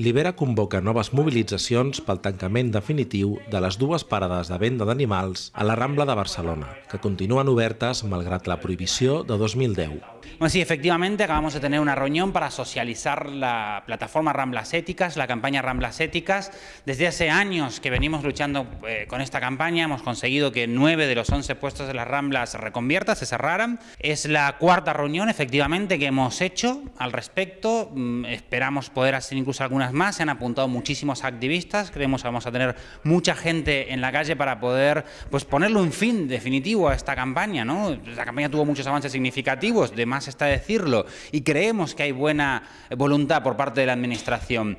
Libera convoca noves mobilitzacions pel tancament definitiu de les dues parades de venda d'animals a la Rambla de Barcelona, que continuen obertes malgrat la prohibició de 2010. Bueno, sí, efectivamente acabamos de tener una reunión para socializar la plataforma Ramblas Éticas, la campaña Ramblas Éticas. Desde hace años que venimos luchando eh, con esta campaña, hemos conseguido que nueve de los once puestos de las Ramblas se reconviertan, se cerraran. Es la cuarta reunión, efectivamente, que hemos hecho al respecto. Mm, esperamos poder hacer incluso algunas más. Se han apuntado muchísimos activistas. Creemos que vamos a tener mucha gente en la calle para poder pues, ponerle un fin definitivo a esta campaña. ¿no? La campaña tuvo muchos avances significativos, de más está decirlo, y creemos que hay buena voluntad por parte de la Administración.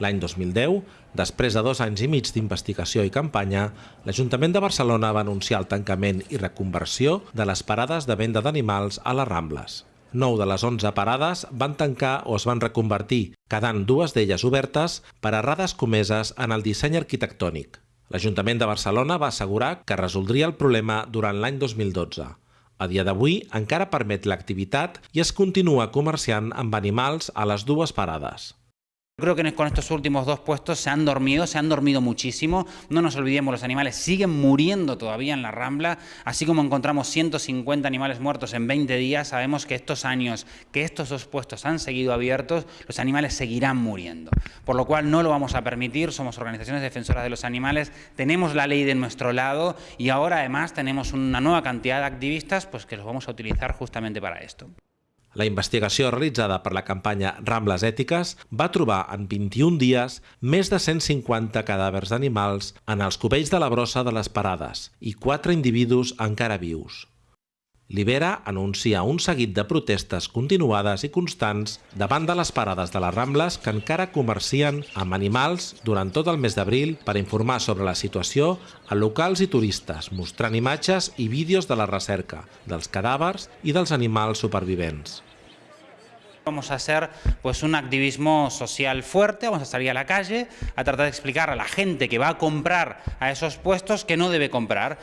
L'any 2010, després de dos anys i mig d'investigació i campanya, l'Ajuntament de Barcelona va anunciar el tancament i reconversió de les parades de venda d'animals a les Rambles. 9 de les 11 parades van tancar o es van reconvertir, quedant dues d'elles obertes per errades comeses en el disseny arquitectònic. L'Ajuntament de Barcelona va assegurar que resoldria el problema durant l'any 2012. A dia d'avui encara permet l'activitat i es continua comerciant amb animals a les dues parades. Creo que con estos últimos dos puestos se han dormido, se han dormido muchísimo. No nos olvidemos, los animales siguen muriendo todavía en la Rambla. Así como encontramos 150 animales muertos en 20 días, sabemos que estos años que estos dos puestos han seguido abiertos, los animales seguirán muriendo. Por lo cual no lo vamos a permitir, somos organizaciones defensoras de los animales, tenemos la ley de nuestro lado y ahora además tenemos una nueva cantidad de activistas pues, que los vamos a utilizar justamente para esto. La investigació realitzada per la campanya Rambles Ètiques va trobar en 21 dies més de 150 cadàvers d'animals en els cubells de la brossa de les parades i 4 individus encara vius. Libera anuncia un seguit de protestes continuades i constants davant de les parades de les Rambles que encara comercien amb animals durant tot el mes d'abril per informar sobre la situació a locals i turistes, mostrant imatges i vídeos de la recerca, dels cadàvers i dels animals supervivents. Vamos a hacer pues, un activismo social fuerte, vamos a salir a la calle a tratar de explicar a la gente que va a comprar a esos puestos que no debe comprar.